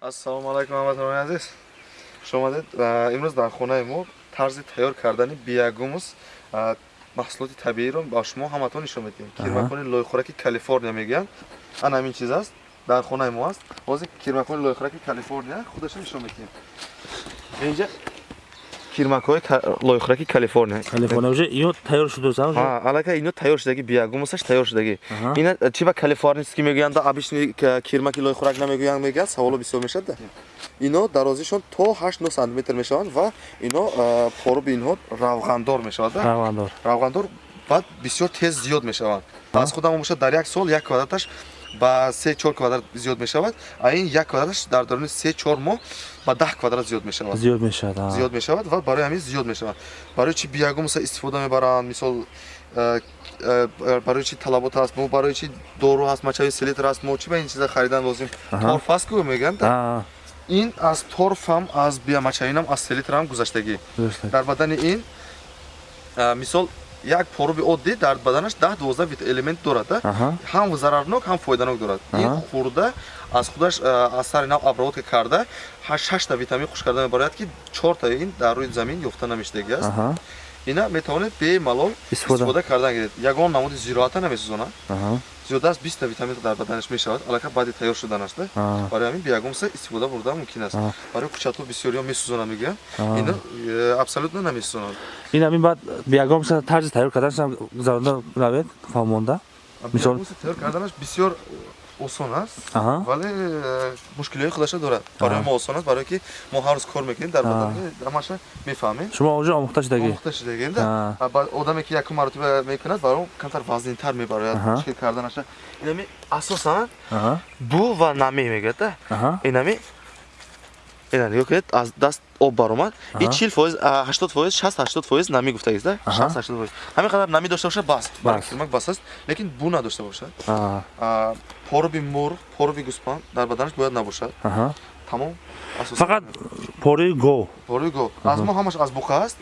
ассалому алайкум ҳамватонони азиз. Хуш омадед имрӯз дар хонаи мо тарзи тайёр кардани биягумус маҳсулоти табииро ба шумо ҳаматон нишон медиҳем. Кирмакони лойхӯраки калифорния мегӯянд ана ҳамин чиз аст дар хонаи мо аст. Ҳозир кирмакони лойхӯраки калифорния худашро нишон медиҳем. Инҷа кирмакҳои лойхӯраки калифорния. Калифорния уже ино тайёр шудааст ҳа аллакай ино тайёр шудагӣ биягумусаш тайёр шудагӣ. Ина чи ба калифорнийский мегӯянд обычни кирмаки лойхӯрак намегӯянд мегӯянд? Саволо бисёр мешад да. Ино дарозишон то 8 сантиметр мешаванд ва ино поруби инҳо равғандор мешавад равғандор. Равғандор баъд бисёр тез зиёд мешаванд. Аз худам бошад дар як сол як квадраташ ба се чор квадрат зиёд мешавад а ин як квадраташ дар дорони се чор моҳ ба даҳ квадрат зиёд мешавад. Зиёд мешавад зиёд мешавад ва барои ҳамин зиёд мешавад. Барои чи биягумса истифода мебаранд? Мисол барои чи талабот аст мо? Барои чи дору ҳаст? Мачави селитр аст мо? Чи ба ин чиза харидан лозим? Торф аст ку мегӯянд ин аз торфам аз биямачавинам аз селитрам гузаштагӣ. Дар бадани ин мисол як поруби оддӣ дар баданаш даҳ дувозда элемент дорад ҳам зарарнок ҳам фоиданок дорад. Ин хӯрда аз худаш аз сари нав обработка карда шашта витамин хуш карда мебарояд ки чорта ин дар рӯи замин ёфта намештагӣ аст. Ина метавонед бемалол истифода. кардан гиред. Ягон намуди зироата намесӯзонад зиёда аз биста витаминро дар баданаш мешавад. Аллакай баъди тайёр шуданаш да? Барои ҳамин биягумса истифода бурда мумкин аст. Барои кӯчатҳо бисёриҳо месӯзонад мегӯям. Ин э, абсолютно намесӯзонад ин ҳамин баъд биягумса тарзи тайёр карданашам гузаронда равед? Фаҳмонда? Мисол тайёр карданаш бисёр осон аст вале э, мушкилиҳои худаша дорад. Барои мо осон аст барое ки мо ҳар рӯз кор мекунем дар ҳамаша мефаҳмем. Шумо уже омӯхта шудагӣ омӯхта шудагем да. Одаме ки якум маротиба мекунад баро камтар вазнинтар мебарояд мушкил карданаша. Инами асосан бу ва нами мегӯяд да. Инами ина нигоҳ кунед аз даст об баромад. Ин чил фоиз ҳаштод фоиз шаст ҳаштод фоиз намӣ гуфтагист да шаст ҳаштод фоиз. Ҳамин қадар намӣ дошта бошад? Бас. Баркирмак бас аст. Лекин бу надошта бошад? Поруби мур поруби гӯспанд дар баданаш бояд набошад. Тамом фақат поруи го поруи го аз мо ҳамаш аз буқа аст.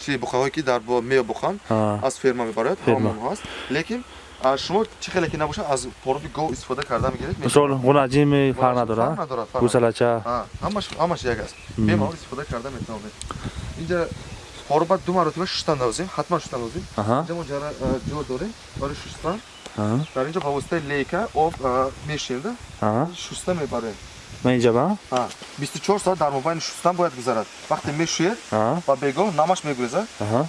Чи буқаҳое ки дар меё буқанд аз ферма мебарояд ҳамон аст лекин шумо чӣ хеле ки набошад? Аз поруби гов истифода карда мегиред? Мисол ғунаҷими фарқ надорад гусалача ҳамаш як аст. Бемалол истифода карда метавонед. Инҷа поруба ду маротиба шустан лозим ҳатман шустан лозим инҷа мо ҷо дорем? Барои шустан дар инҷа ба воситаи лейка об мешинда. Шуста мебарем ман инҷа ба бисту чор соат дар мобайни шустан бояд гузарад. Вақте мешӯед ба бегоҳ намаш мегурезад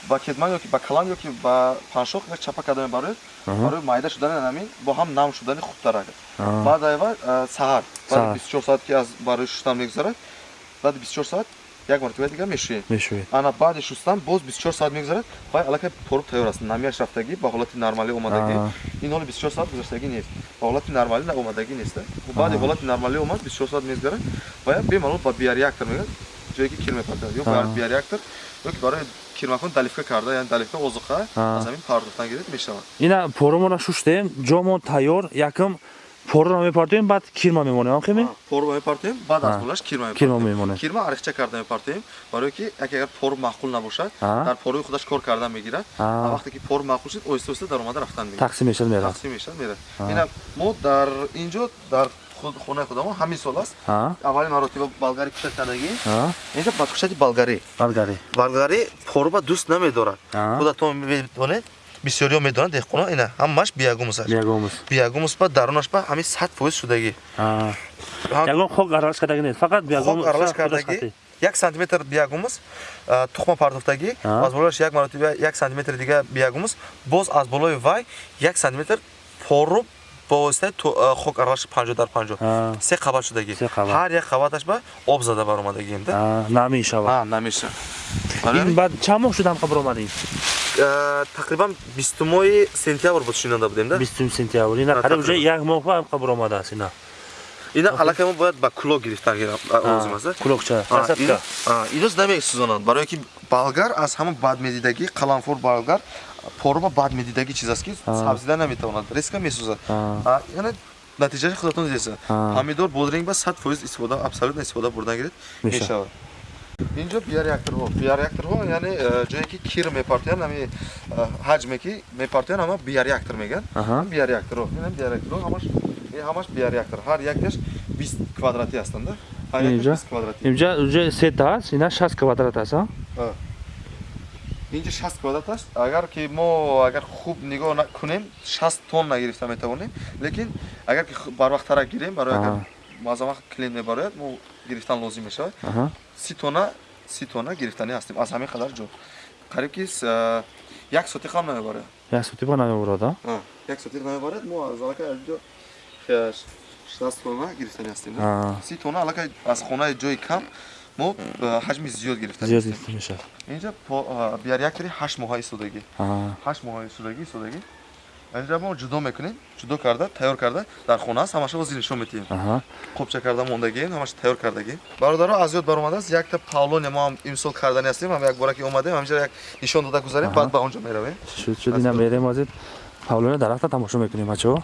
ба кедман ёки ба калан ёки ба паншох як чапа карда мебароед барои майда шудани намин бо ҳам нам шудани хубтар баъд айва саҳар. Баъди бисту чор соат ки аз барои шустан мегузарад баъди бисту чор соат як маротиба дига мешӯед. Ана баъди шустан боз бисту чор соат мегузарад. Баъд аллакай поруб тайёр аст. Намияш рафтагӣ ба ҳолати нормалӣ омадагӣ. Ин ҳоли бисту чор соат гузаштагӣ нест. Ба ҳолати нормалӣ омадагӣ нест баъди ҳолати нормалӣ омад бисту чор соат мегузарад. Баъд бемалол ба биореактор мегӯяд. Ҷое ки кир мепартад ё биореактор ёки барои кирмакон далифка карда яъне далифка озуқа аз ҳамин пардохтан гиред мешавад. Ина порумона шуштем ҷомон тайёр якм поруро мепартоем баъд кирма мемонем ҳамхеми поруро мепартоем баъд аз болаш кирма мемонем кирма арихча карда мепартоем барое ки агар пору маъқул набошад дар поруи худаш кор кардан мегирад вақте ки пору маъқул шуд оҳиста оҳиста даромада рафтан мегирад тақсим мешад мерад тақсим мешад мерад ина мо дар инҷо дар хонаи худамо ҳамин сол аст аввалин маротиба болгари кушад кардагӣ инҷа бадкушади болгарӣ болгарӣ болгарӣ поруба дӯст намедорад худатон медонед бисёриҳо медонанд деҳқоно ина ҳамаш биягумус аст. Биягумус. Ба дарунаш ба ҳамин сад фоиз шудагӣ. Ягон хок аралаш кардагӣ нест фақат биягумус аралаш кардагӣ? як сантиметр биягумус тухма пардохтагӣ аз болояш як маротиба як сантиметри дига биягумус боз аз болои вай як сантиметр поруб бо воситаи хок аралаши панҷо дар панҷо. Се қабат шудагӣ. Ҳар як қабаташ ба об зада баромадагием да. Намешавад намешавад ин баъд чанд моҳ шуда ҳамқа баромадӣ тақрибан бисту моҳи сентябр буд шинанда будем да? Бистум сентябр. Ина қариб уже як моҳ ба ҳамқа баромадааст ина? Ина аллакай мо бояд ба кулок гирифтан лозим аст кулокча инос намесӯзонанд барое ки болгар аз ҳама бадмедидагӣ қаламфур болгар поруба бадмедидагӣ чиз аст ки сабзида наметавонад. Резка месӯзад. Яъне натиҷаи худатон дидеса помидор бодринг ба сад фоиз истифода абсолютно истифода бурдан гиред мешавад инҷо биореакторҳо биореакторҳо яъне э, ҷое ки кир мепартоянд ами э, ҳаҷме ки мепартоянд ама биореактор мегӯянд. Биореакторҳо биореакторҳо ҳамаш биореактор ҳар якаш 20 квадрати ҳастанда ҳар як Инҷа? 20 квадрати. Инҷа уҷа сета аст ина 60 квадрат аст а? Инҷа 60 квадрат аст агар ки мо агар хуб нигоҳ накунем 60 тонна гирифта метавонем. Лекин агар ки барвақтарак гирем барои агар баъзан вақт клиент мебарояд мо гирифтан лозим мешавад. Си тонна си тонна гирифтанӣ ҳастем. Аз ҳамин қадар ҷо. Қариб ки а, як сотиқ ҳам намебарояд як соти ба намебурад а? Ҳа, як сотиқ намебарад мо аз аллакай аз ҷо х- 60 тонна гирифтанӣ ҳастем си тонна аллакай аз хонаи ҷои кам мо а, ҳаҷми зиёд гирифтанӣ зиёд гирифта мешавад. Инҷа а, биар як тари ҳашт моҳаи истодагӣ А. ҳашт моҳаи истодагӣ инҷа мо ҷудо мекунем ҷудо карда тайёр карда? Дар хона аст ҳамаша бози нишон метиҳем. Аҳа. қопча карда мондагием ҳамаша тайёр кардагием бародаро аз ёд баромадааст якта павлония мо ҳам имсол кардани ҳастем ҳам як бора ки омадем ҳамиҷа як нишон дода гузарем Аҳа. баъд ба он ҷо меравем. Шуд шуд ина мерем азид павлоне дарахта тамошо мекунем бачаҳо.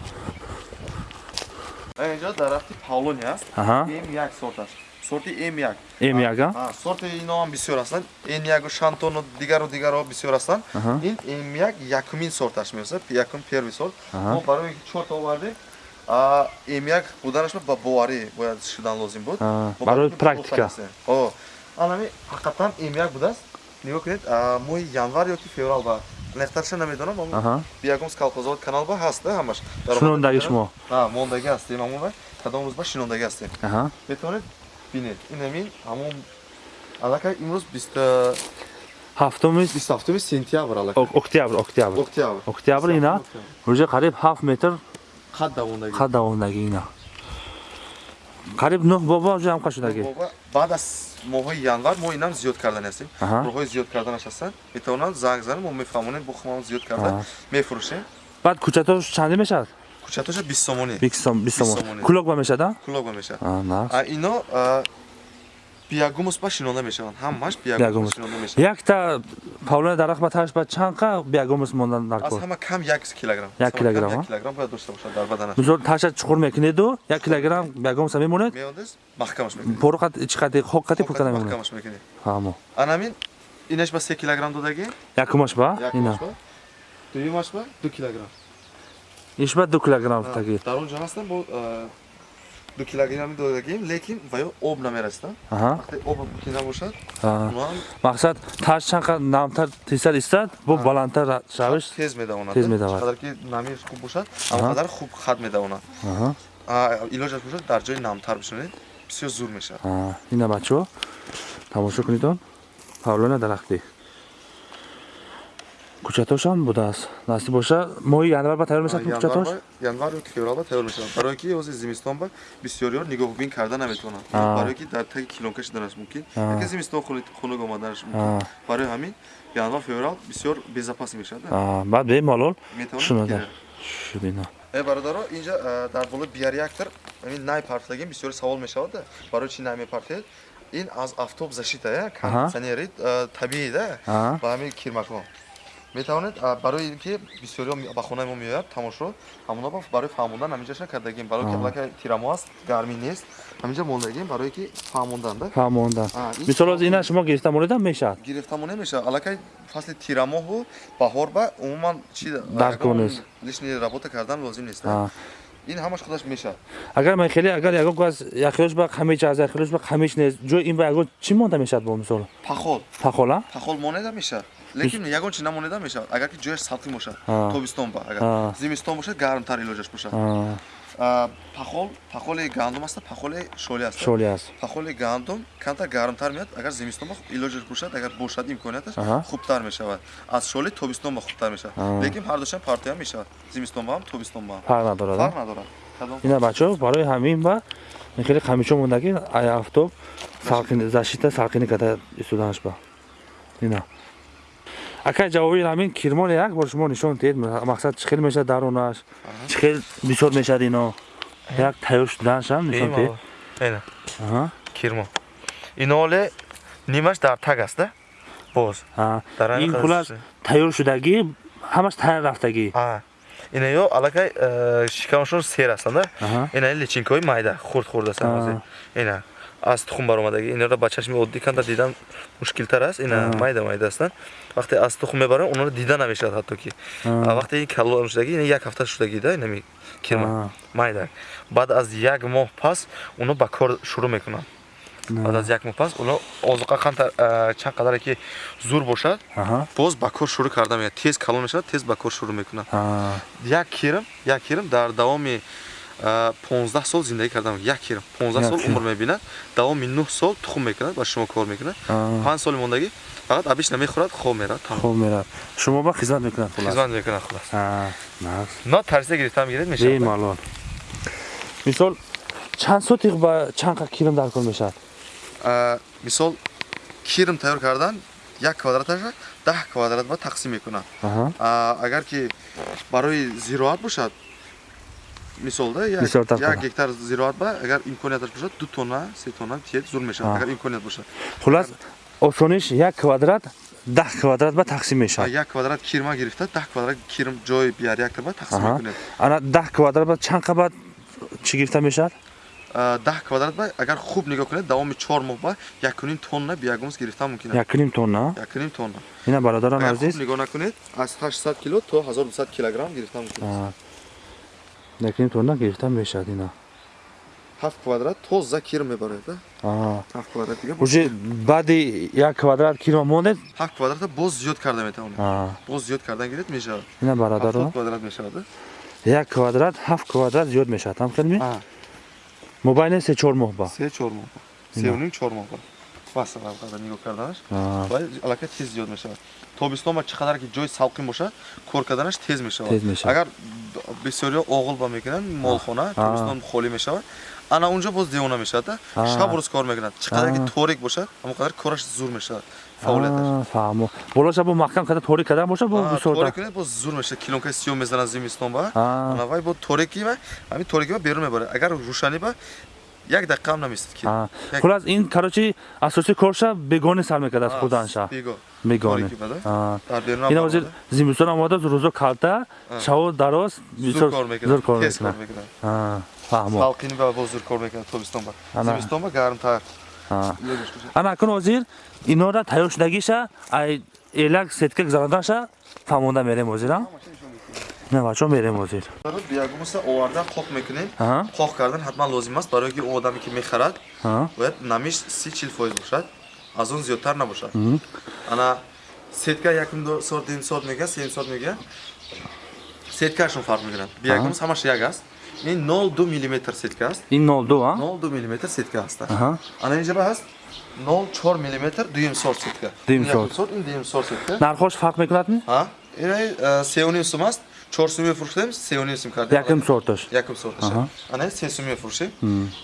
Инҷа дарахти павлония аст Аҳа. м1 сорт аст сорти м1. М1, а? А, сорти ино ҳам бисёр ҳастанд. Н1 шантону дигару дигарҳо бисёр ҳастанд. Ин м1 якумин сорташ меоста якум первый сорт. Мо барои чорта овардем. А, м1 буданаш ба боварӣ бояд шудан лозим буд. Барои практика. анами ҳақиқатан м1 будааст. Нигоҳ кунед моҳи январ ё ки феврал ба нехтарша намедонам биягум скалқозавод канал ба ҳаст ҳамаш. Омада шумо? мондаги ҳастем ҳамон кадом рӯз ба шинондагӣ ҳастем. Метавонед бинед. Ин ҳамин ҳамон аллакай имрӯз ҳафтуми 27 сентябр аллакай ок- октябр октябр. Октябр. Октябр ина? Уҷа қариб 7 метр? Қад давондаги? Қад давондаги ина? Қариб 9 боба уҷа ҳамқа шудаги баъд аз моҳои январ мо инам зиёд кардани ҳастем. Аҳа. роҳҳои зиёд карданаш ҳастанд. Метавонанд занг занем мо мефаҳмонем бо хумам зиёд карда мефурӯшем. Баъд кучатош чанде мешавад кучатоша 20 сомонӣ 20 сом 20 сом сомони. кулок ба мешавад а? кулоба мешавад а на а ино а, биягумус ба шинонда мешаванд. Ҳамаш биягумус ба биягумус. шинонда мешаванд. Якта павлоне дарахт ба таш ба чанқа биягумус мондан дар аз кор ҳама кам як килограмм. Як Аз ҳама кам килограмм, як а? килограмм бояд дошта бошад дар баданаш. Мисол таша чуқур мекунеду? 1 килограмм биягумуса мемонед? Меондез маҳкамаш мекунед. Пору қат ичи қати хок қати пурка намемонед маҳкамаш мекунед. Ҳамо. Анамин инаш ба 3 килограмм додагӣ якумаш ба? Ина якумаш ба? Дуюмаш ба? 2 килограмм иш ба 2 килограмм таги дар он ҷо ҳастам бо ду килограмми додагием лекин ба ё об намерасам аҳа. Вақте об ки набошад мақсад таш чанқа намтар тисар истад бо баландтар шавиш тез медавонад Тез медавад. қадар ки намиш хуб бошад Аҳа. ҳамқадар хуб хат медавонад. Илоҷаш бошад дар ҷои намтар бишонед бисёр зур мешавад. Ина бачаҳо тамошо кунедон павлоне дарахти кучатошам будааст. Насиб боша моҳи январ ба тайёр мешавад ба- январ ё ки феврал ба тайёр мешавад. Барое ки ози зимистон ба бисёриёр нигоҳубин карда наметавонанд А. барое ки дар таги килонка шиданаш мумкин. Яке зимистон хунук омаданаш мумкин. Барои ҳамин январ феврал бисёр безапас мешавад баъд бемалол шунода гирад. шуд ина Э бародаро инҷа дар болои биореактор ин най партлагим бисёри савол мешавад да? Барои чи най мепартед? Ин аз автобус зашита я Аҳа. кондитсионери табиӣ да? Ба ҳамин кирмакҳо метавонед барои ин ки бисёриҳо ба хонаи мо меояд тамошо. Ҳамона ба барои фаҳмондан ҳаминҷаша кардагим барои ки аллакай тирамо аст гармӣ нест. Ҳаминҷа мондагим барое ки фаҳмондан да? Фаҳмондан. Мисол оз ина шумо гирифта монеда мешавад? Гирифтамо немешавад аллакай фасли тирамоҳу баҳор ба умуман чи Дарк нест. лишни работа кардан лозим нест ин ҳамаш худаш мешавад. Агар ман хеле агар ягон кас яхилош ба қамич аз яхилош ба қамич нест ҷои ин ба ягон чӣ монда мешавад бо мисол? Пахол. Пахола? Пахол монеда мешавад лекин ягон чи намонеда мешавад агар ки ҷояш салқин бошад тобистон ба. Агар зимистон бошад гармтар илоҷаш бошад. Пахол пахоли гандум аста пахоли шоли аст шоли аст. Пахоли гандум камтар гармтар меяд агар зимистон ба илоҷаш бошад агар бошад имконияташ хубтар мешавад. Аз шоли тобистон ба хубтар мешавад. Лекин ҳардушан партия мешавад. Зимистон ба ҳам тобистон ба ҳам. Фарқ надорад фарқ надорад. Ина бачаҳо барои ҳамин ба хеле қамичо мондаги ай афтоб салқин зашита. салқинӣ карда истоданаш ба. Ина акай ҷавоби ҳамин кирмон як бор шумо нишон диҳед мақсад чӣ хел мешавад дарунаш чӣ хел бисёр мешавад ино? Як тайёр шуданашам нишон диҳед ина Аҳа. кирмо иноле нимаш дар таг аст да? Боз. Ин хулас тайёр шудагӣ ҳамаш тайёр рафтагӣ. А ина ё аллакай э, шикамашон сер ҳастанд да? Аҳа. ина личинкаҳои майда хурд хурд ҳозир ина аз тухм баромадагӣ инро ба чашми оддӣ канда дидан мушкилтар аст. Ина майда майда ҳастанд. Вақте аз тухм мебарам онро дида намешавад ҳатто ки вақте ин калон шудагӣ ина як ҳафта шудагида инами кирма майда. Баъд аз як моҳ пас оно ба кор шурӯъ мекунанд. Баъд аз як моҳ пас оно озуқа қанта- а, чанд қадаре ки зур бошад боз ба кор шурӯъ карда меяд тез калон мешавад тез ба кор шурӯъ мекунад. Як кирм як кирм дар давоми 15 сол зиндагӣ кардам. Як кирм 15 Як сол кирм. умр мебинад. Давоми 9 сол тухм мекунад ба шумо кор мекунад. Аа. 5 соли мондагӣ фақат абиш намехӯрад хоб мерад. Хуб мерад. Шумо ба хизмат мекунад хулас? Хизмат мекунад хулас. Но тарзида гирифтам гиред мешавад. Бемалол мисол чанд сотиқ ба чанд қа килом дар кор мешавад? Мисол кирм тайёр кардан як квадраташа 10 квадрат ба тақсим мекунад. Агар ки барои зироат бошад мисол да як гектар зироат ба агар имконияташ бошад 2 тонна 3 тонна тиет зур мешавад агар имконият бошад. Хулас осониш як квадрат даҳ квадрат ба тақсим мешавад. Як квадрат кирма гирифта 10 квадрат кирм ҷои бияряктар ба тақсим мекунед. Ана даҳ квадрат ба чанд қа ба чӣ гирифта мешавад? 10 квадрат ба агар хуб нигоҳ кунед давоми 4 моҳ ба 1 тонна биягумс гирифта мумкин аст. Якним тонна? 1 тонна. Ина бародарон азиз. нигоҳ накунед аз 800 кило то 1200 килограмм гирифта мумкин аст Аа. якним тонна гирифта мешавад ина. 7 квадрат тоза кирм мебаред да Аа. 7 квадрат дига уже баъди як квадрат кило монед 7 квадрата боз зиёд карда метавонед. Аа. боз зиёд кардан гиред мешавад. Ина 70 бародарон квадрат мешавад да як квадрат ҳафт квадрат зиёд мешавад. Ҳам калми а. Мобайне се чор моҳ ба 3 4 моҳ Ина. 3 4 моҳ бас карда нигоҳ карданаш вале аллакай тез зиёд мешавад. Тобистон ба чӣ қадар ки ҷои салқин бошад кор карданаш тез мешавад. Агар бисёриё оғил ба мекунанд молхона тобистон холӣ мешавад. Ана унҷо боз девона мешавад шаб рӯз кор мекунад. Чӣ қадар ки торик бошад ҳамон қадар кораш зур мешавад. Фаъолияташ. Аа, фаҳмо болоша бо маҳкам када торик кардан боша бо А, бисёр торик кунед боз зур мешавад. Килонкаи сиём мезанад зимистон ба. А. ана вай бо торики ба ҳамин торики ба берун мебарад агар рӯшанӣ ба як дақиқа ҳам наместад ки хулас ин карочи асосии корша бегоне сар мекард аз худанша бегоне. Ина ҳозир зимистон омада рӯзо калта шаво дароз зур кор Аа, фаҳмо. Салқини ба боз зур кор мекунад тобистон ба. Зимистон ба гармтар. Ана акун ҳозир инора тайёр шудагиша ай элак сетка гузародаша фаҳмонда мерем ҳозира на бачо мерем ҳозир биягумса оварда қоқ мекунем. Қоқ кардан ҳатман лозим аст барое ки о одаме ки мехарад бояд намиш си чил фоиз бошад аз он зиёдтар набошад. Ана сетка якум сот дим сот мегӯяд сеюм сот мегӯяд. Сеткаашон фарқ мекунад биягумс ҳамаш як аст. Ин 02 миллиметр сетка аст. Ин нолду а? 02 миллиметр сетка аст. Ана инҷа ба аст. 04 миллиметр дуюм сорт сетка. Дуюм сорт ин дуюм сорт сетка. Нархош фарқ мекунад ҳа ин сеюним сум аст чор сум мефурӯхтем сеюним сум кардем. Якум сорташ? Якум сорташ? Ана се сум мефурӯшем.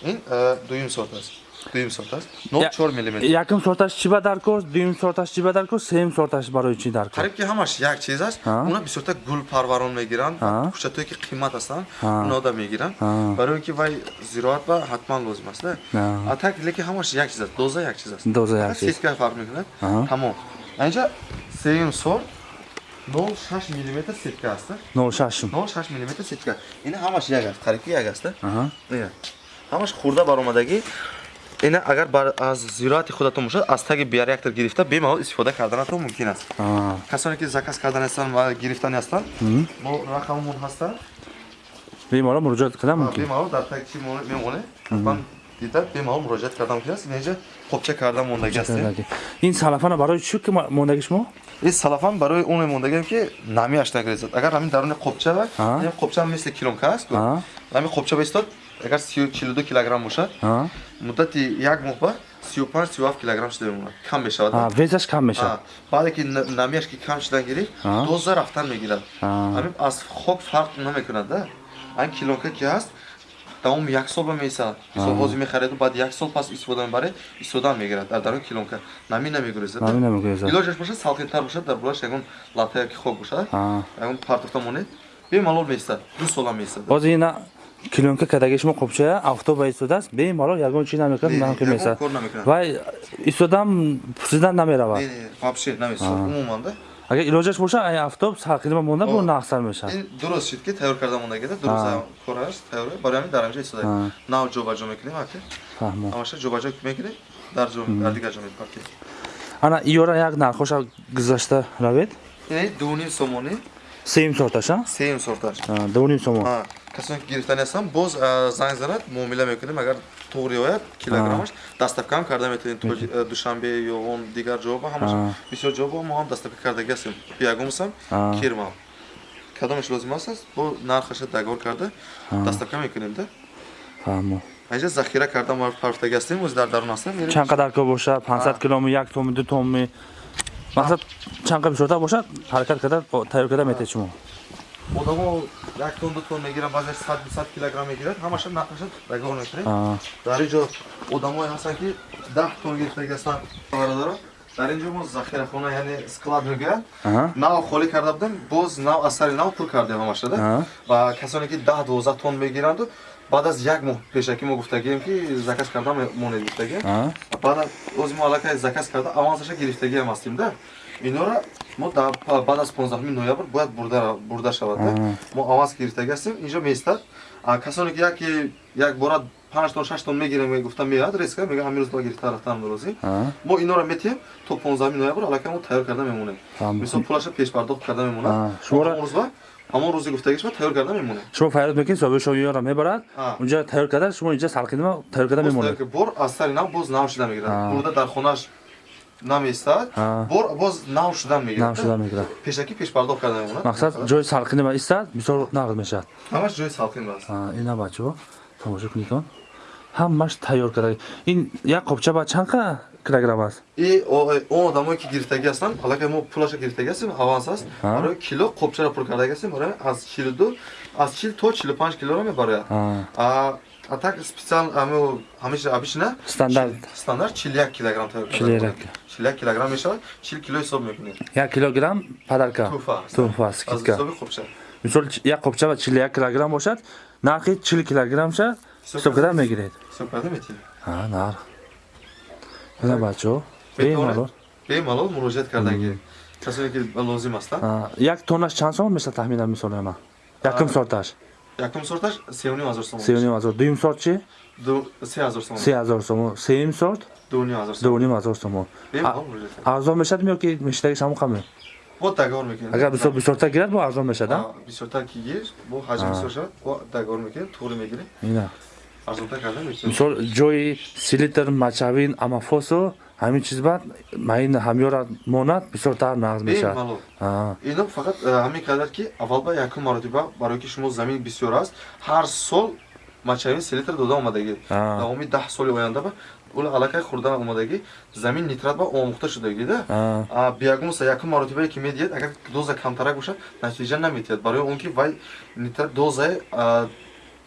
Ин э, дуюм сорт аст дуюм сорт аст 04 миллиметр. якум сорташ чӣ ба даркор дуюм сорташ чӣ ба даркор сеюм сорташ барои чӣ даркор қариб ки ҳамаш як чиз аст уна бисёрта гул парварон мегиранд кӯчатое ки қимат ҳастанд Ҳа. унода мегиранд. Ҳа. барое ки вай зироат ба ҳатман лозим аст а так лекин ҳамаш як чиз аст доза як чиз аст Доза як чиз. сетка фарқ мекунад. Тамом. Инҷа сеюм сорт 06 миллиметр сетка аст да? нол шашум 06 миллиметр сетка. Ина ҳамаш як аст қариб як аст? Аҳа. ина ҳамаш хурда баромадагӣ ина агар аз зироати худатон бошад аз таги биореактор гирифта бемаҳол истифода карданатон мумкин аст. Аа. касоне ки заказ кардани ҳастанд ва гирифтани ҳастанд мо рақаммон ҳастанд беморо муроҷиат кардан мумкин. Бемаҳол дар таги чӣ мемонад ҳатман дида бемаҳол муроҷиат кардан мумкин аст инҷа қопча карда мондагӣ аст ин салафана барои чӣ ки мондаги шумо? Ин салафан барои оне мондагиам ки намиаш нагрезад агар ҳамин даруни қопча қопча мисли килонка аст ҳамин қопча ба истод агар 42 килограмм бошад муддати як моҳ ба 35 37 килограмм шуда мемонад. Кам мешавад Аа, весаш кам мешавад? Баъде ки на- намияш ки кам шудан гирифт доза рафтан мегирад. Ҳамин аз хок фарқ намекунад да. Ҳамин килонка ки ҳаст тамоми як сол ба меисад мисол ҳозир мехареду баъд як сол пас истифода мебаре истифода мегирад. Дар дарони килонка Намӣ намегурезад. илоҷаш бошад салқинтар бошад дар булаш ягон латая ки хок бошад ягон партофта монед бемалол меистад ду сола меистад ҳозир ина килонка кадаги шумо қопчая автоба истодааст бемалол ягон чӣ намекунад Не, ман ки ягон месад кор намекунад. вай истодам пурсидан намеравад. Вообще намесад умуман да агар илоҷаш боша ай автобус салқини ма монда бо нақсар мешавад ин дуруст шуд ки тайёр карда мондагида дуруст А. кораш тайёр барои ҳамин дар ҳамҷа А. истодаем нав ҷобаҷо мекунем аки фаҳмо ҳамаша ҷобаҷо мекунем дар ҷо дар дигар ҷо мепаркем ана иёра як нархоша гузашта равед ин дуним сомонӣ сеюм сорташа сеюм сорташ дуним сомон касоне ки гирифтани ҳастанд боз занг занад муомила мекунем агар тоғри ояд килограммаш дастакам карда метавонед то душанбе ё он дигар ҷоба ҳамаш бисёр ҷоба мо ҳам дастака кардагӣ ҳастем. Пиягумсам кирмам кадомаш лозим ҳастас бо нархаша дагор карда дастака мекунем да? Фаҳмо. Айҷа захира карда мо парфтагӣ ҳастем ози дар дарун ҳастем чанд қадарка бошад? 500 киломи як томи ду томи масалан чанд қа бишотар бошад? ҳаракат карда тайёр карда метавед шумо? одамо як тон ду тон мегирад баъзаш сад бисад килограмм мегирад. Ҳамаша нархаша дагор мекунед дар инҷо одамое ҳастанд ки даҳ тон гирифтаги ҳастанд бародаро дар инҷо мо захирахона яъне склад мегӯяд нав холӣ карда будем боз нав асари нав пур кардем ҳамашада ва касоне ки даҳ дувоздаҳ тон мегиранду баъд аз як моҳ пешакӣ мо гуфтагием ки заказ карда монед гуфтагием. Баъд аз ози мо аллакай заказ карда авансаша гирифтагиам ҳастимда инора мо баъд аз 15 ноябр бояд бурда шавад мо аванс гирифтагӣ ҳастем инҷо меистад. Касоне ки яке як бора 5 тон 6 тон мегирем гуфта меяд риска мега ҳамин рӯз ба гирифта рафтанам дорози аҳа. мо инора метиҳем то 15 ноябр аллакай мо тайёр карда мемонем. Мисол пулаша пешпардохт карда Аа, мемонад шуморо- ҳамон рӯзи гуфтагишба тайёр карда мемонем. Шумо фаъолият мекунед соҳиби шоиёра мебарад А. унҷа тайёр карда шумо инҷа салқинима тайёр карда мемонед. бор аз сари нав боз нав шуда мегирад бурда дар хонаш намеистад боз нав шуда мегирад. Нав шуда мегирад. Пешакӣ пешпардохт карда мемонад мақсад ҷои салқинима истад бисёр нақд мешавад. Ҳамаш ҷои салқин аст. Ина бачаҳо тамошо кунед он ҳамаш тайёр карда ин як қопча ба чанд қа килограмм аст? И о- он одамое ки гирифтагӣ ҳастанд аллакай мо пулаша гирифтагӣ ҳастем аванс аст. Барои кило қопчара пур кардагӣ ҳастем барои аз 42 аз 40 то 45 килоро мебарояд А, а а так специал ами ҳамиша обычно Стандарт. стандарт 41 килограмм тайёр карда 41 мекунем. 41 килограмм мешавад. 40 кило ҳисоб мекунем як килограмм падарка. Туҳфа аст. туҳфа аз скидка ҳисоби қопча мисол ч- як қопча ба 41 килограмм бошад нархи 40 килограммша ҳисоб карда мегиред. Ҳисоб карда метиҳем А, нарх. Ина бачаҳо Бетавонед бемалол бемалол муроҷиат кардагӣ касоне ки лозим ҳастанд А, як тоннаш чанд сомон мешавад тахминан мисол ана якум сорташ якум сорташ сеюним ҳазор сомон сеюним ҳазор. Дуюм сорт чи Ду- се ҳазор сомон. Се ҳазор сомон. Сеюм сорт? Дуним ҳазор сомон. Дувним ҳазор сомон. Арзон мешавад ё ки мештагиш ҳамон қаме бо дагор мекунем. Агар бисёр бисёртар гирад бо арзон мешавад а? бисёртар ки гир бо ҳаҷм бисёр шавад бо дагор мекунем туғри мегирем. Ина арзонтар карда метиҳем мисол ҷои селитр мачавин амафосо ҳамин чиз бад маин ҳамёра монад бисёртар нағз мешавад. Ино фақат э, ҳамин қадар ки аввал ба якум маротиба барое ки шумо замин бисёр аст ҳар сол мачавин селитр дода омадагӣ. Давоми даҳ соли оянда ба ула аллакай хӯрда омадагӣ замин нитрат ба омӯхта шудагӣ да? А, А, биягумса якум маротибае ки медиҳад агар доза камтарак бошад натиҷа наметиҳад барои он ки вай нитрат дозаи а,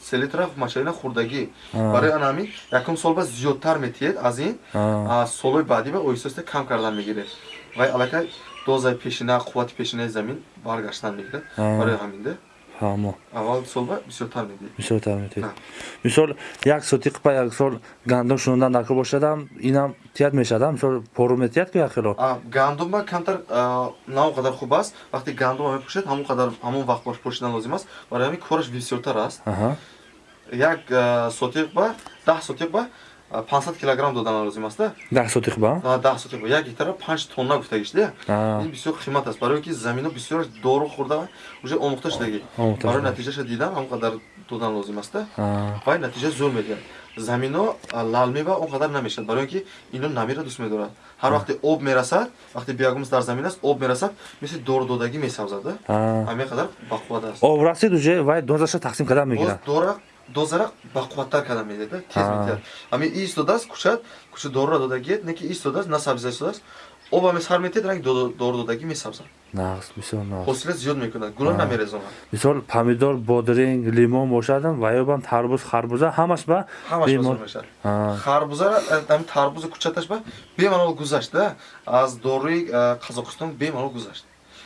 селитра мачавина хӯрдагӣ барои ана ҳамин якум сол ба зиёдтар метиҳад аз ин солҳои баъдӣ ба оҳиста оҳиста кам кардан мегирад вай аллакай дозаи пешина қуввати пешинаи замин баргаштан мегирад. Барои ҳамин да ҳамо. Аввал сол ба бисёртар медиҳад бисёртар метед А. мисол як сотиқ па як сол гандум шунондан дар ко бошадам инам тият мешавад мисол пору метият ки яхело А, гандума камтар а, на он қадар хуб аст. Вақте гандума мепӯшад ҳамон қадар ҳамон вақт бош пӯшидан лозим аст. Барои ҳамин кораш бисёртар аст. Аҳа як а, сотиқ ба даҳ сотиқ ба а, 500 килограмм додан лозим аст да даҳ сотиқ ба? А, даҳ сотиқ ба. Як гектара 5 тонна гуфтагиш да А. ин бисёр қимат аст. Барои ки замино бисёр дору хӯрда уже омӯхта Омӯхта барои шуда. натиҷаша дидан ҳамон қадар додан лозим аст да А, вай натиҷа зуд медиҳад. Замино а, лалмева он қадар намешавад. Барои ки ино намира дӯст медорад. Ҳар вақте об мерасад вақте биягумс дар замин аст об мерасад мисли дору додагӣ месавзад да ҳамин қадар бақувват аст. Об расид уже вай дозаша тақсим карда мегирад. Дора дозара бақувваттар карда медиҳад да, тез метиҳад ҳамин истодааст кучад куча дорура додагиет не ки истодааст на сабза истодааст об ҳаме сар метиҳад ранги дору додагӣ месавзад нағз бисёр нағз ҳосила зиёд мекунад гула А. намерезонад мисол помидор бодринг лимон бошадам ваёбам тарбуз харбуза ҳамаш ба ҳамаш А, харбузара ҳамин тарбузи кучаташ ба бемалол гузашт да аз доруи қазоқистон бемалол гузашт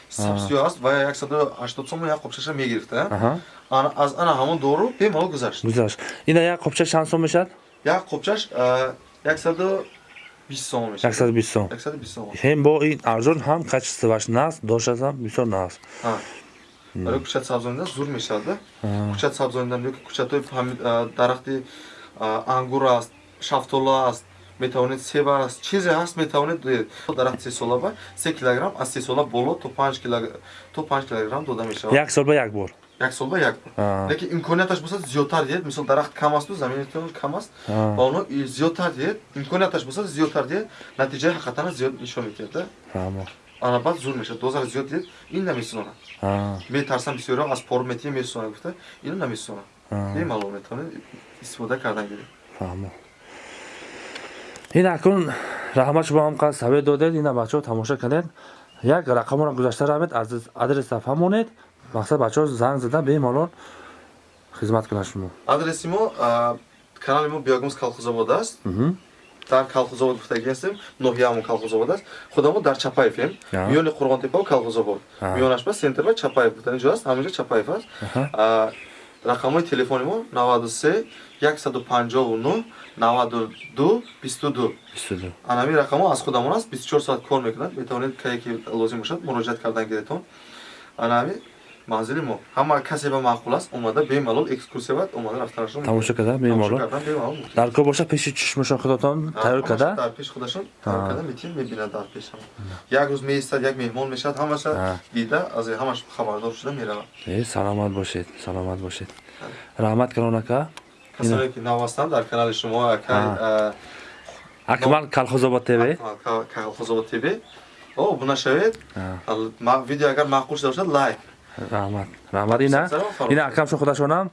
сабсиё аст ва 180 сомон як қопчаша мегирифта аз ана ҳамон дору бемалол гузашт. гузашт. Ина як қопча чанд сом мешавад? Як қопчаш 20 сом мешавад. 120 сом. 120 сом ҳем бо ин арзон ҳам качествоваш наст доштасам бисёр наст барои кучат сабзонидан зур мешавад да? Кучат сабзонидан ёки а, дарахти ангур аст шафтола аст метавонед себ аст чизе ҳаст метавонед додед дарахти се сола ба се килограмм аз се сола боло то панҷ килограмм дода мешавад. Як сол ба як бор як сол ба як А. лекин имконияташ бошад зиёдтар диҳед. Мисол дарахт кам асту заминитон кам аст. Ва оно зиёдтар диҳед. Имконияташ бошад зиёдтар диҳед. Натиҷаи ҳақиқатана зиёд нишон медиҳад фаҳмо. Ана баъд зур мешавад. Дозаро зиёд диҳед. Ин намесӯнад А, метарсам бисёриҳо аз пор метия месӯнад гуфта ино намесӯнад А. бемалол метавонед истифода кардан гиред. Фаҳмо. Ин акун раҳмат шумо ҳам қад савед додед ина бачаҳо тамошо кардед. Як рақаморо гузашта равед аз адреса фаҳмонед мақсад бачаҳо занг зада бемалол хизмат кунад шумо. Адреси мо канали мо биягумс калхозобод аст. Дар калхозобод гуфтагӣ ҳастем ноҳияамон калхозобод аст. Худа мо дар чапаевем миёни қурғонтепа телефон А. миёнаш ба сентр ба чапаев гуфта инҷо аст. Ҳаминҷо чапаев аст. Рақамҳои телефони мо 93 159 92 22 Бистуду. анами рақамҳо аз худамон аст. 24 соат кор мекунад. Метавонед кае ки лозим бошад муроҷиат кардан гиретон анами манзили мо ҳама касе ба маъқул аст омада бемалол экскурсия бад омада рафтанашон тамошо карда бемалол дар кор боша пеши чишмашон худотон А, тайёр карда дар пеши худашон тайёр карда метин мебинад дар пешам як рӯз меистад як меҳмон мешавад ҳамаша дида аз ҳамаш хабардор шуда меравад э саломат бошед саломат бошед раҳмат калон ака касоне ки нав ҳастанд дар канали шумо акай акмал калхозобод тв калхозобод тв о буна шавед видео агар маъқул шуда бошад лайк раҳмат раҳмат ина ина акамшон худашонам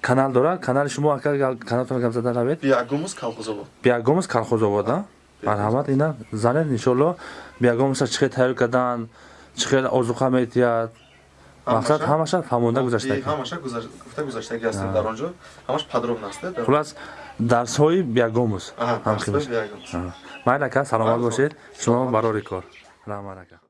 канал дорад канали шумо ака каналтон гап зада равед биягумус калхозобод биягомус калхозовода марҳамат ина занед иншолло биягомуса чӣ хел тайёр кардан чӣ хел озуқа метиҳад мақсад ҳамаша фаҳмонда гузашта ҳамаша гуфта гуzaштагӣ ҳастем дар он ҷо ҳамаш подробно аст хулас дарсҳои биягомус Аҳа, ҳам дарсҳои химаш биягумус. майл ака саломат Майли, бошед шумо барори кор раҳмат ака